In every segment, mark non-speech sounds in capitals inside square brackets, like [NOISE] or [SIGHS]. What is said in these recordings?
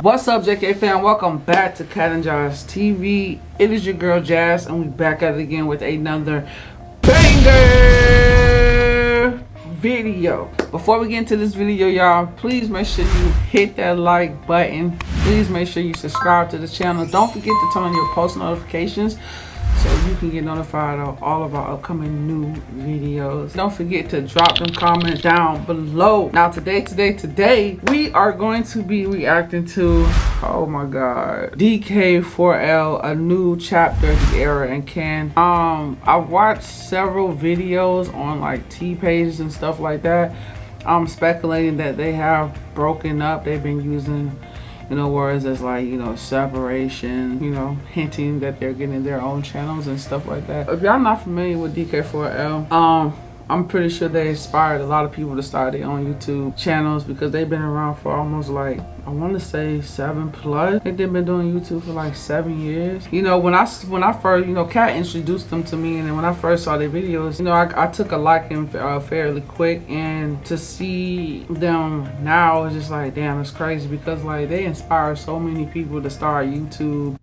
What's up, JK fam? Welcome back to Cat and Jazz TV. It is your girl Jazz, and we back at it again with another banger video. Before we get into this video, y'all, please make sure you hit that like button. Please make sure you subscribe to the channel. Don't forget to turn on your post notifications so you can get notified of all of our upcoming new videos. Don't forget to drop them comments down below. Now today, today, today, we are going to be reacting to, oh my god, DK4L, a new chapter, Deyara and Ken. Um, I've watched several videos on like T pages and stuff like that. I'm speculating that they have broken up. They've been using you other words it's like you know separation you know hinting that they're getting their own channels and stuff like that. If y'all not familiar with dk4l um I'm pretty sure they inspired a lot of people to start their own YouTube channels because they've been around for almost like, I want to say seven plus. I think they've been doing YouTube for like seven years. You know, when I, when I first, you know, Kat introduced them to me and then when I first saw their videos, you know, I, I took a liking uh, fairly quick and to see them now is just like, damn, it's crazy because like they inspire so many people to start YouTube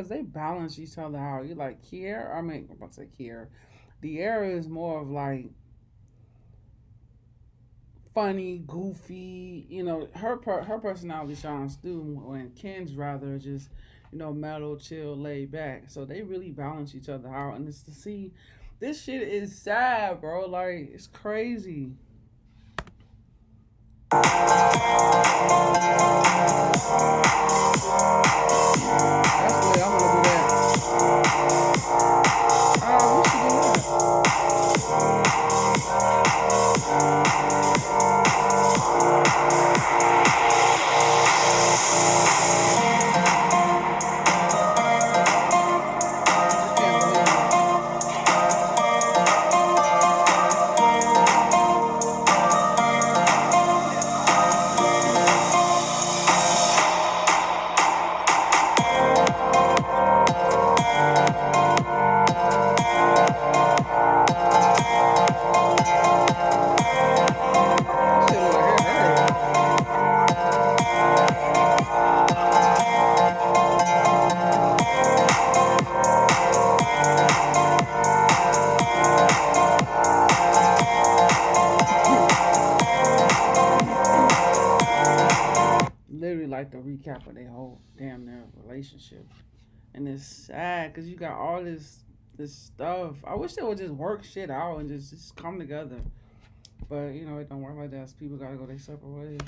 because they balance each other out. You like Kier, I mean, I'm about to say Kier. Deyara is more of like funny, goofy. You know, her per, her personality shines through when Ken's rather just you know mellow, chill, laid back. So they really balance each other out, and it's to see. This shit is sad, bro. Like it's crazy. And it's sad because you got all this this stuff. I wish they would just work shit out and just, just come together. But you know, it don't work like that. So people gotta go their separate ways.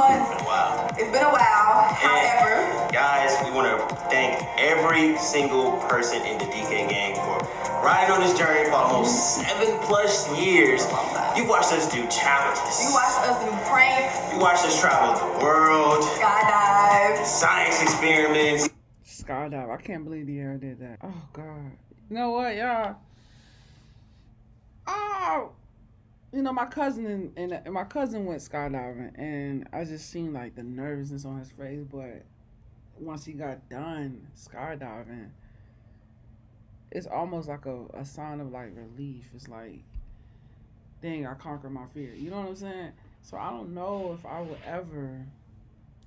Months. Wow. It's been a while. However, And guys, we want to thank every single person in the DK gang for riding on this journey for almost seven plus years. You watched us do challenges. you watched us do pranks, You watched us travel the world, skydive. science experiments. Skydive. I can't believe Deyara did that. Oh God. You know what, y'all? Oh, you know my cousin and, and, my cousin went skydiving, and I just seen like the nervousness on his face. But once he got done skydiving, it's almost like a, a sign of like relief. It's like, dang, I conquered my fear. You know what I'm saying? So I don't know if I would ever.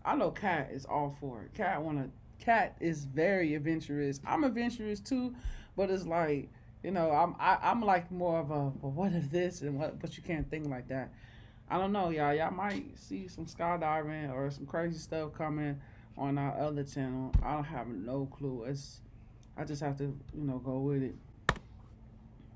I know Cat is all for it. Kat wanna. Cat is very adventurous. I'm adventurous too, but it's like you know I'm I, I'm like more of a well, what is this and what but you can't think like that. I don't know, y'all. Y'all might see some skydiving or some crazy stuff coming on our other channel. I don't have no clue. It's I just have to you know go with it.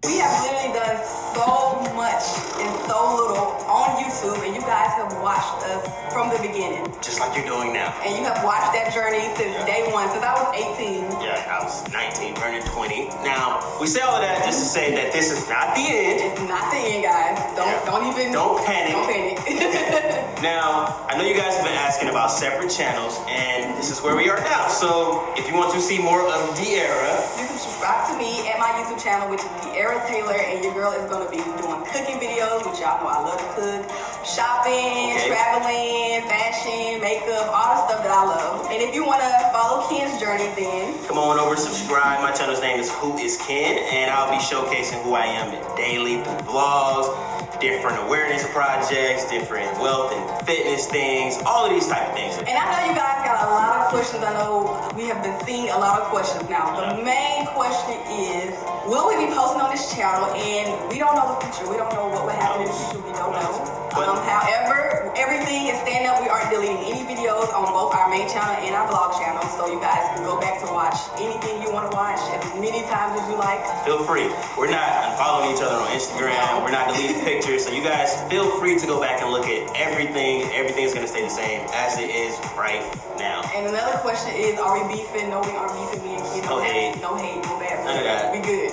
We have literally done so much and so little on YouTube, and you guys have watched us from the beginning. Just like you're doing now. And you have watched that journey since day one, since I was 18. Yeah, I was 19, turning 20. Now, we say all of that just to say that this is not the end. It's not the end, guys. Don't Yeah. don't even Don't panic. Don't panic. [LAUGHS] Now, I know you guys have been asking about separate channels, and this is where we are now. So, if you want to see more of Deyara, you can subscribe to me at my YouTube channel, which is Deyara Taylor, and your girl is gonna be doing cooking videos, which y'all know I love to cook, shopping, Okay. traveling, fashion, makeup, all the stuff that I love. And if you wanna follow Ken's journey, then come on over, subscribe. My channel's name is Who Is Ken, and I'll be showcasing who I am daily through vlogs, different awareness projects, different wealth and fitness things, all of these type of things. And I know you guys got a lot of questions. I know we have been seeing a lot of questions now. The main question is, will we be posting on this channel? And we don't know the future. We don't know what will happen in the future. We don't know. Um, however, everything is stand up. We aren't deleting any videos on both our main channel and our vlog channel. So you guys can go back to watch anything you want to watch as many times as you like. Feel free. We're not unfollowing each other on Instagram. We're not deleting [LAUGHS] pictures. So you guys feel free to go back and look at everything. Everything's gonna stay the same as it is right now. And another question is, are we beefing? No, we aren't beefing. Me and Kid. No hate. No hate. No bad. None of that. We good.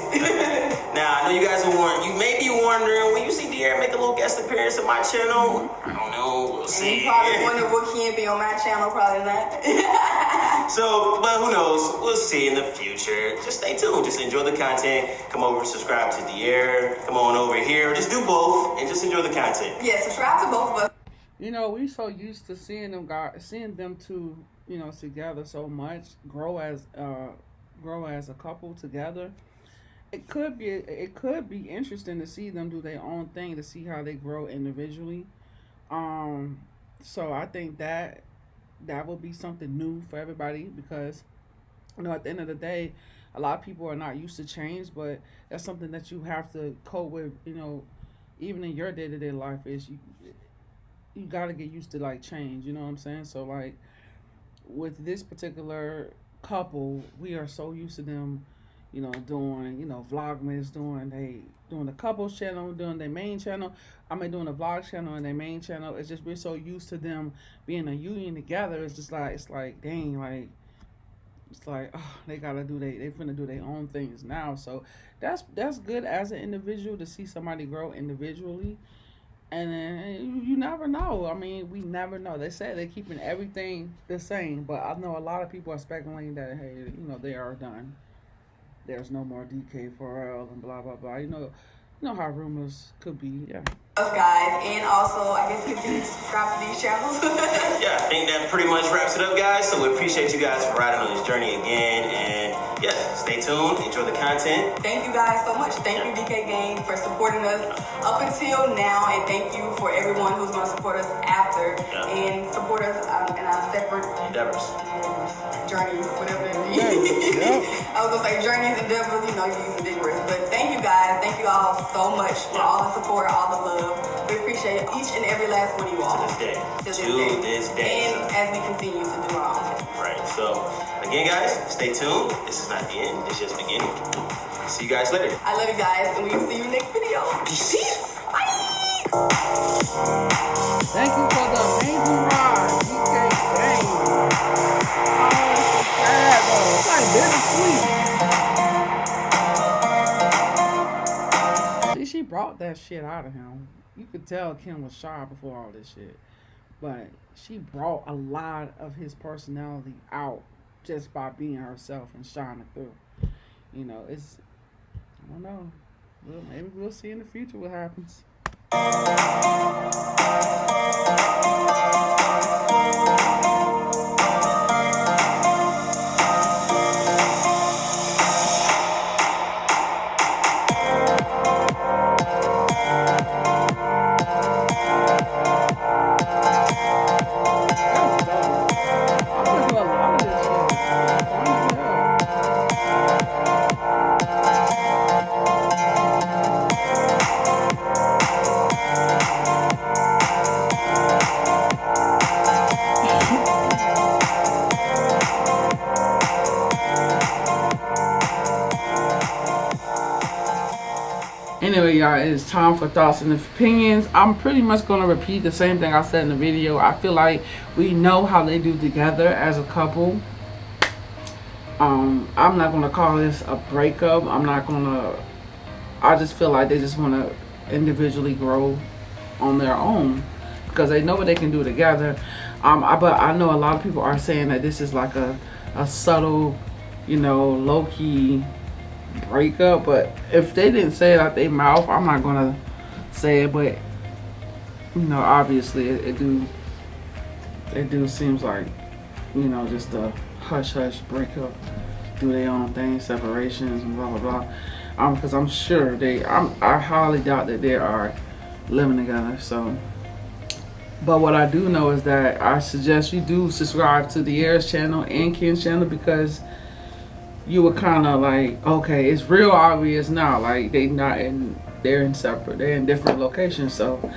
Now I know you guys are wondering. You may be wondering when you see Deyara make a little guest appearance on my channel. I don't know. We'll And see. you probably wonder what can be on my channel, probably not. [LAUGHS] [LAUGHS] So, but who knows? We'll see in the future. Just stay tuned. Just enjoy the content. Come over and subscribe to Deyara. Come on over here. Just do both and just enjoy the content. yeah, subscribe to both of us. You know, we so used to seeing them guys, seeing them two, you know, together so much, grow as, uh, grow as a couple together. It could be, it could be interesting to see them do their own thing to see how they grow individually. Um, so I think that that will be something new for everybody because, you know, at the end of the day, a lot of people are not used to change, but that's something that you have to cope with. You know, even in your day to day life, is you you got to get used to like change you know what i'm saying so like with this particular couple we are so used to them you know doing you know vlogmas doing they doing the couples channel doing their main channel i mean doing the vlog channel and their main channel. It's just we're so used to them being a union together. It's just like it's like dang like it's like oh, they gotta do they they finna do their own things now. So that's that's good as an individual to see somebody grow individually and then you, never know. I mean, we never know. They say they're keeping everything the same, but I know a lot of people are speculating that hey, you know, they are done. There's no more DK4L and blah blah blah. You know, you know how rumors could be. Yeah. Us guys, and also I guess continue to subscribe to these channels. [LAUGHS] Yeah, I think that pretty much wraps it up, guys. So we appreciate you guys for riding on this journey again. And yeah, stay tuned. Enjoy the content. thank you guys so much. Thank you DK Gang for supporting us up until now, and thank you for everyone who's going to support us after Yeah. and support us um, in our separate Endeavors. journeys, whatever that means. Yeah. [LAUGHS] I was gonna say journeys, endeavors, you know, you use the big words. But thank you guys, thank you all so much for all the support, all the love. We appreciate each and every last one of you all. To this day. To this To day. this day. And as we continue to do our own. Right. So again, guys, stay tuned. This is not the end. It's just beginning. See you guys later. I love you guys, and we'll see you next video. Peace. Bye. Thank you for the amazing ride, DK Gang. Oh, like. See, she brought that shit out of him. You could tell Kim was shy before all this shit. But she brought a lot of his personality out just by being herself and shining through. You know, it's I don't know. Well, maybe we'll see in the future what happens. It is time for thoughts and opinions. I'm pretty much going to repeat the same thing I said in the video. I feel like we know how they do together as a couple. Um, I'm not going to call this a breakup. I'm not going to... I just feel like they just want to individually grow on their own because they know what they can do together. Um, I, but I know a lot of people are saying that this is like a, a subtle, you know, low-key breakup. But if they didn't say it out their mouth, I'm not to say it. But, you know, obviously it, it do, it do seems like, you know, just a hush-hush breakup. Do their own thing, separations and blah, blah, blah. Um, because I'm sure they, I'm, I highly doubt that they are living together. So, but what I do know is that I suggest you do subscribe to Deyara's channel and Ken's channel because you were kind of like, okay, it's real obvious now. Like they not in, they're in separate, they're in different locations. So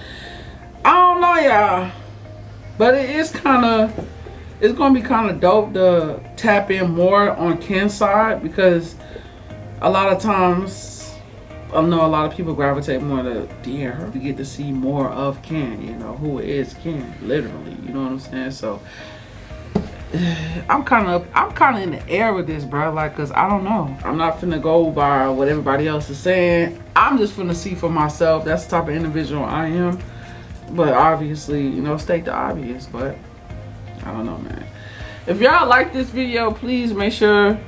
I don't know, y'all, but it is kind of, it's gonna be kind of dope to tap in more on Ken's side because a lot of times I know a lot of people gravitate more to Dear. You get to see more of Ken, you know, who is Ken, literally. You know what I'm saying? So [SIGHS] I'm kind of I'm kind of in the air with this, bro. Like, cause I don't know. I'm not finna go by what everybody else is saying. I'm just finna see for myself. That's the type of individual I am. But obviously, you know, state the obvious. But I don't know, man. If y'all like this video, please make sure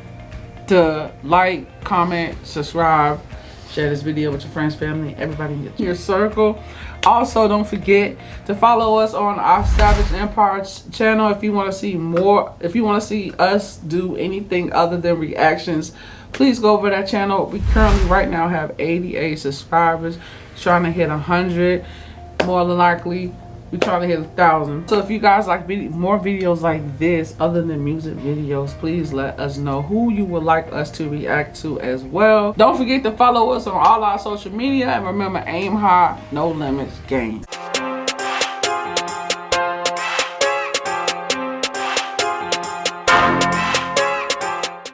to like, comment, subscribe, share this video with your friends, family, everybody in your circle. Also, don't forget to follow us on our Savage Empire channel if you want to see more. If you want to see us do anything other than reactions, please go over that channel. We currently right now have 88 subscribers, trying to hit 100. More than likely, we trying to hit a thousand. So if you guys like more videos like this, other than music videos, please let us know who you would like us to react to as well. Don't forget to follow us on all our social media and remember, aim high, no limits, game.